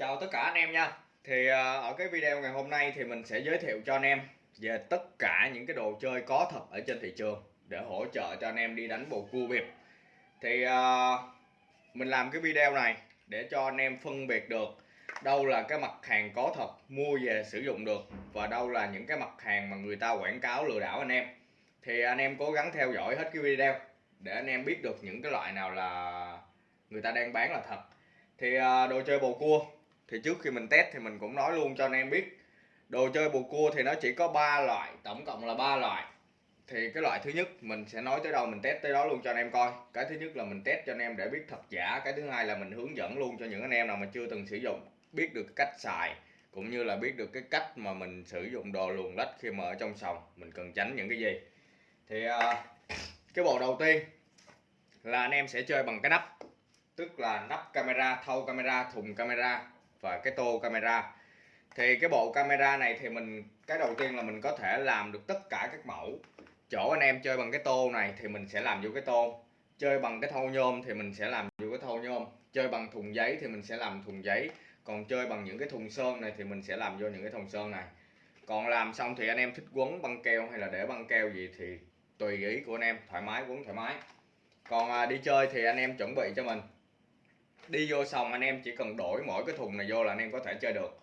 Chào tất cả anh em nha. Thì ờ, ở cái video ngày hôm nay thì mình sẽ giới thiệu cho anh em về tất cả những cái đồ chơi có thật ở trên thị trường để hỗ trợ cho anh em đi đánh bầu cua biệt Thì ờ, mình làm cái video này để cho anh em phân biệt được đâu là cái mặt hàng có thật mua về sử dụng được và đâu là những cái mặt hàng mà người ta quảng cáo lừa đảo anh em. Thì anh em cố gắng theo dõi hết cái video để anh em biết được những cái loại nào là người ta đang bán là thật. Thì ờ, đồ chơi bầu cua thì trước khi mình test thì mình cũng nói luôn cho anh em biết. Đồ chơi bồ cua thì nó chỉ có 3 loại, tổng cộng là 3 loại. Thì cái loại thứ nhất mình sẽ nói tới đâu, mình test tới đó luôn cho anh em coi. Cái thứ nhất là mình test cho anh em để biết thật giả. Cái thứ hai là mình hướng dẫn luôn cho những anh em nào mà chưa từng sử dụng, biết được cách xài, cũng như là biết được cái cách mà mình sử dụng đồ luồn lách khi mà ở trong sòng, mình cần tránh những cái gì. Thì à, cái bộ đầu tiên là anh em sẽ chơi bằng cái nắp, tức là nắp camera thâu camera, thùng camera và cái tô camera. Thì cái bộ camera này thì mình cái đầu tiên là mình có thể làm được tất cả các mẫu. Chỗ anh em chơi bằng cái tô này thì mình sẽ làm vô cái tô. Chơi bằng cái thau nhôm thì mình sẽ làm vô cái thau nhôm. Chơi bằng thùng giấy thì mình sẽ làm thùng giấy. Còn chơi bằng những cái thùng sơn này thì mình sẽ làm vô những cái thùng sơn này. Còn làm xong thì anh em thích quấn băng keo hay là để băng keo gì thì tùy ý của anh em thoải mái quấn thoải mái. Còn à, đi chơi thì anh em chuẩn bị cho mình đi vô xong anh em chỉ cần đổi mỗi cái thùng này vô là anh em có thể chơi được.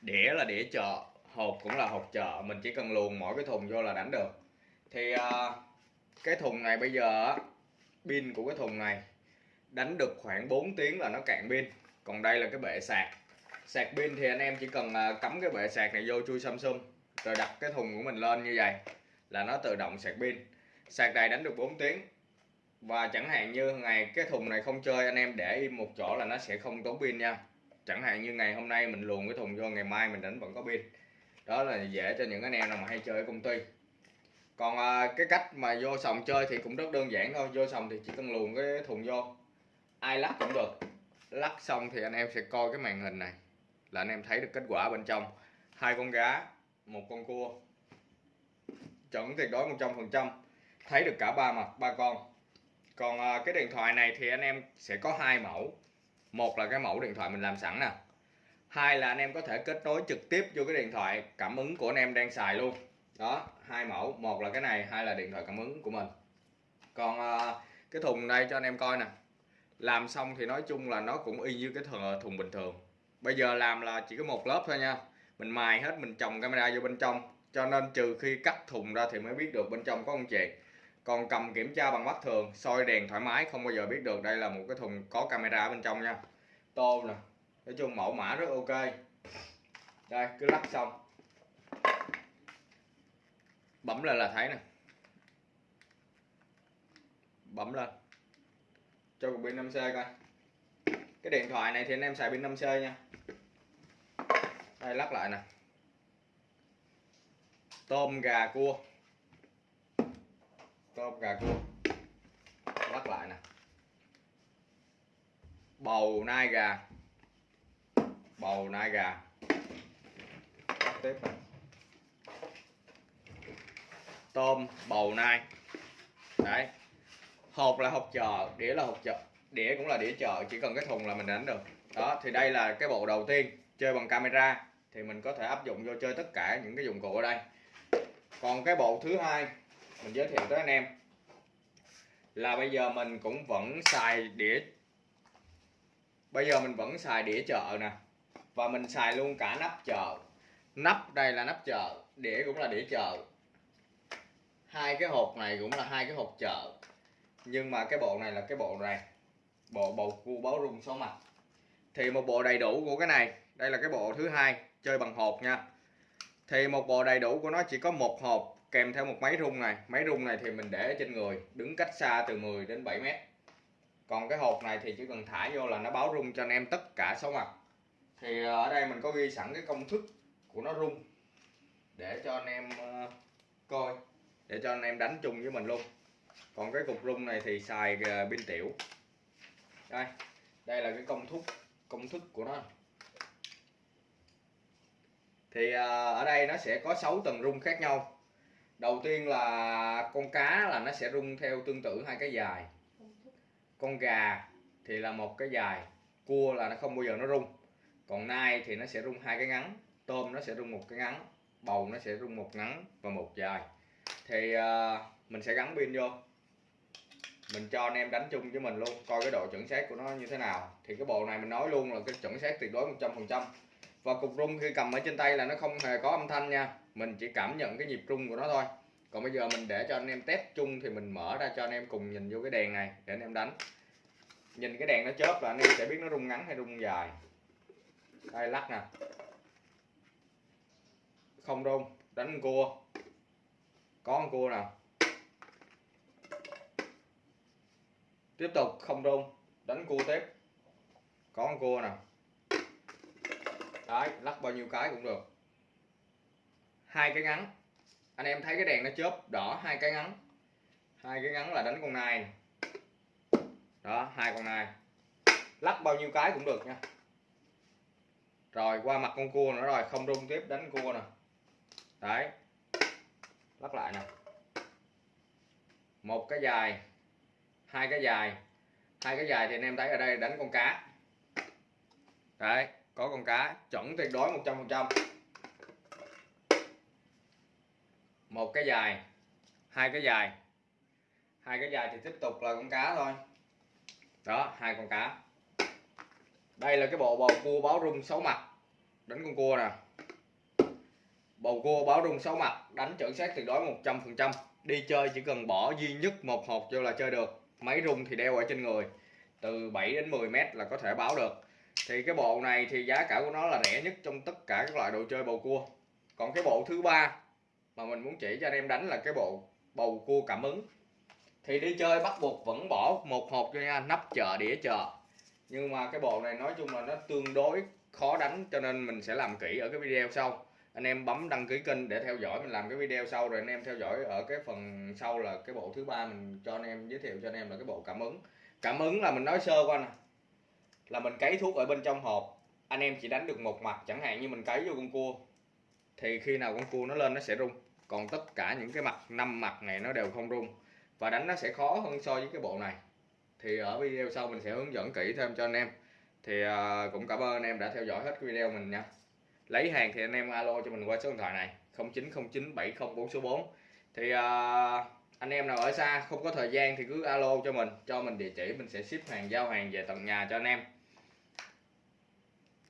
Đĩa là đĩa chợ, hộp cũng là hộp chợ, mình chỉ cần luồn mỗi cái thùng vô là đánh được. Thì à, cái thùng này bây giờ pin của cái thùng này đánh được khoảng 4 tiếng là nó cạn pin. Còn đây là cái bệ sạc. Sạc pin thì anh em chỉ cần à, cắm cái bệ sạc này vô chui Samsung, rồi đặt cái thùng của mình lên như vậy là nó tự động sạc pin. Sạc này đánh được 4 tiếng và chẳng hạn như ngày cái thùng này không chơi anh em để im một chỗ là nó sẽ không tốn pin nha. Chẳng hạn như ngày hôm nay mình luồn cái thùng vô ngày mai mình đánh vẫn có pin. Đó là dễ cho những anh em nào mà hay chơi ở công ty. Còn à, cái cách mà vô sòng chơi thì cũng rất đơn giản thôi. Vô sòng thì chỉ cần luồn cái thùng vô. Ai lắc cũng được. Lắc xong thì anh em sẽ coi cái màn hình này. Là anh em thấy được kết quả bên trong. Hai con gá một con cua. Chuẩn tuyệt đối 100% thấy được cả ba mặt ba con còn à, cái điện thoại này thì anh em sẽ có hai mẫu. Một là cái mẫu điện thoại mình làm sẵn nè. Hai là anh em có thể kết nối trực tiếp vô cái điện thoại cảm ứng của anh em đang xài luôn. Đó hai mẫu. Một là cái này hai là điện thoại cảm ứng của mình. Còn à, cái thùng đây cho anh em coi nè. Làm xong thì nói chung là nó cũng y như cái thùng, ờ, thùng bình thường. Bây giờ làm là chỉ có một lớp thôi nha. Mình mài hết mình trồng camera vô bên trong. Cho nên trừ khi cắt thùng ra thì mới biết được bên trong có con chẹt còn cầm kiểm tra bằng mắt thường, soi đèn thoải mái, không bao giờ biết được đây là một cái thùng có camera ở bên trong nha. Tô nè, nói chung mẫu mã rất ok. Đây, cứ lắp xong. Bấm lên là thấy nè. Bấm lên. Cho cục pin 5C coi. Cái điện thoại này thì anh em xài pin 5C nha. Đây, lắp lại nè. Tôm gà cua tôm gà cua lắc lại nè. Bầu nai gà. Bầu nai gà. Lắc tiếp nè. Tôm, bầu nai. Đấy. Hộp là hộp chợ, đĩa là hộp chợ. Đĩa cũng là đĩa chợ, chỉ cần cái thùng là mình đánh được. Đó, thì đây là cái bộ đầu tiên, chơi bằng camera. Thì mình có thể áp dụng vô chơi tất cả những cái dụng cụ ở đây. Còn cái bộ thứ hai mình giới thiệu tới anh em. Là bây giờ mình cũng vẫn xài đĩa. Bây giờ mình vẫn xài đĩa chợ nè. Và mình xài luôn cả nắp chợ. Nắp đây là nắp chợ, đĩa cũng là đĩa chợ. Hai cái hộp này cũng là hai cái hộp chợ. Nhưng mà cái bộ này là cái bộ này. Bộ bầu cua báo rung số mặt. Thì một bộ đầy đủ của cái này. Đây là cái bộ thứ hai, chơi bằng hộp nha. Thì một bộ đầy đủ của nó chỉ có một hộp kèm theo một máy rung này. Máy rung này thì mình để trên người, đứng cách xa từ 10 đến 7 mét. Còn cái hộp này thì chỉ cần thả vô là nó báo rung cho anh em tất cả số mặt. Thì ờ, ở đây mình có ghi sẵn cái công thức của nó rung để cho anh em ờ, coi, để cho anh em đánh chung với mình luôn. Còn cái cục rung này thì xài ờ, pin tiểu. Đây đây là cái công thức công thức của nó. Thì ở đây nó sẽ có 6 tầng rung khác nhau đầu tiên là con cá là nó sẽ rung theo tương tự hai cái dài. Con gà thì là một cái dài cua là nó không bao giờ nó rung. Còn nai thì nó sẽ rung hai cái ngắn tôm nó sẽ rung một cái ngắn bầu nó sẽ rung một ngắn và một dài. Thì uh, mình sẽ gắn pin vô. Mình cho anh em đánh chung với mình luôn coi cái độ chuẩn xác của nó như thế nào. Thì cái bộ này mình nói luôn là cái chuẩn xác tuyệt đối 100% và cục rung khi cầm ở trên tay là nó không hề có âm thanh nha mình chỉ cảm nhận cái nhịp rung của nó thôi. Còn bây giờ mình để cho anh em test chung thì mình mở ra cho anh em cùng nhìn vô cái đèn này để anh em đánh. Nhìn cái đèn nó chớp là anh em sẽ biết nó rung ngắn hay rung dài. Đây, lắc nè. Không rung, đánh cua. Có con cua nào tiếp tục, không rung, đánh cua tiếp. Có con cua nào đấy, lắc bao nhiêu cái cũng được hai cái ngắn. Anh em thấy cái đèn nó chớp, đỏ, hai cái ngắn. Hai cái ngắn là đánh con nai này. đó, hai con nai. Lắc bao nhiêu cái cũng được nha. Rồi, qua mặt con cua nữa rồi, không rung tiếp, đánh cua nè. Đấy. Lắc lại nè. Một cái dài, hai cái dài. Hai cái dài thì anh em thấy ở đây đánh con cá. Đấy, có con cá, chuẩn tuyệt đối 100% một cái dài. Hai cái dài. Hai cái dài thì tiếp tục là con cá thôi. Đó, hai con cá. Đây là cái bộ bầu cua báo rung sáu mặt. Đánh con cua nè. Bầu cua báo rung sáu mặt, đánh chuẩn xác tuyệt đối 100% đi chơi chỉ cần bỏ duy nhất một hộp vô là chơi được. Máy rung thì đeo ở trên người. Từ 7 đến 10 mét là có thể báo được. Thì cái bộ này thì giá cả của nó là rẻ nhất trong tất cả các loại đồ chơi bầu cua. Còn cái bộ thứ ba mà mình muốn chỉ cho anh em đánh là cái bộ bầu cua cảm ứng. Thì đi chơi bắt buộc vẫn bỏ một hộp cho nha, nắp chợ, đĩa chợ. Nhưng mà cái bộ này nói chung là nó tương đối khó đánh, cho nên mình sẽ làm kỹ ở cái video sau. Anh em bấm đăng ký kênh để theo dõi, mình làm cái video sau rồi anh em theo dõi ở cái phần sau là cái bộ thứ ba mình cho anh em giới thiệu cho anh em là cái bộ cảm ứng. Cảm ứng là mình nói sơ qua nè. Là mình cấy thuốc ở bên trong hộp. Anh em chỉ đánh được một mặt, chẳng hạn như mình cấy vô con cua, thì khi nào con cua nó lên nó sẽ rung còn tất cả những cái mặt năm mặt này nó đều không rung. Và đánh nó sẽ khó hơn so với cái bộ này. Thì ở video sau mình sẽ hướng dẫn kỹ thêm cho anh em. Thì uh, cũng cảm ơn anh em đã theo dõi hết video mình nha. Lấy hàng thì anh em alo cho mình qua số điện thoại này 09097044 số 4 thì uh, anh em nào ở xa không có thời gian thì cứ alo cho mình cho mình địa chỉ mình sẽ ship hàng giao hàng về tận nhà cho anh em.